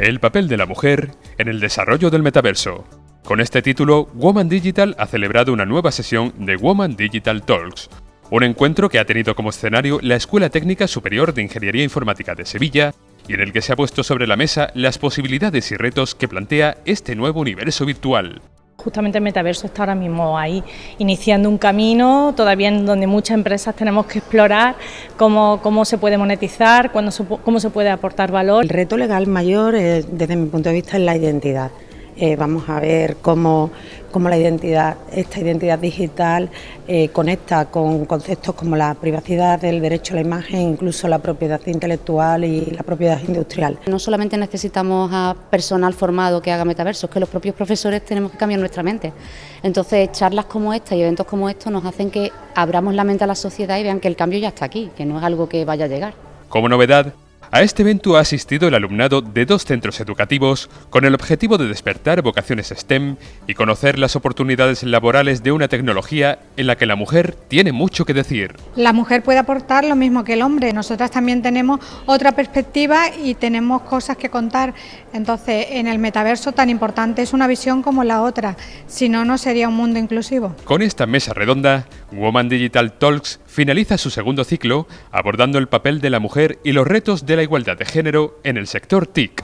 El papel de la mujer en el desarrollo del metaverso. Con este título, Woman Digital ha celebrado una nueva sesión de Woman Digital Talks, un encuentro que ha tenido como escenario la Escuela Técnica Superior de Ingeniería Informática de Sevilla y en el que se ha puesto sobre la mesa las posibilidades y retos que plantea este nuevo universo virtual. Justamente el metaverso está ahora mismo ahí, iniciando un camino, todavía en donde muchas empresas tenemos que explorar cómo, cómo se puede monetizar, cómo se puede aportar valor. El reto legal mayor, desde mi punto de vista, es la identidad. Eh, vamos a ver cómo, la identidad, esta identidad digital eh, conecta con conceptos como la privacidad, el derecho a la imagen, incluso la propiedad intelectual y la propiedad industrial. No solamente necesitamos a personal formado que haga metaversos, que los propios profesores tenemos que cambiar nuestra mente. Entonces, charlas como esta y eventos como estos nos hacen que abramos la mente a la sociedad y vean que el cambio ya está aquí, que no es algo que vaya a llegar. Como novedad, a este evento ha asistido el alumnado de dos centros educativos con el objetivo de despertar vocaciones STEM y conocer las oportunidades laborales de una tecnología en la que la mujer tiene mucho que decir. La mujer puede aportar lo mismo que el hombre, nosotras también tenemos otra perspectiva y tenemos cosas que contar, entonces en el metaverso tan importante es una visión como la otra, si no, no sería un mundo inclusivo. Con esta mesa redonda, Woman Digital Talks finaliza su segundo ciclo abordando el papel de la mujer y los retos de la igualdad de género en el sector TIC.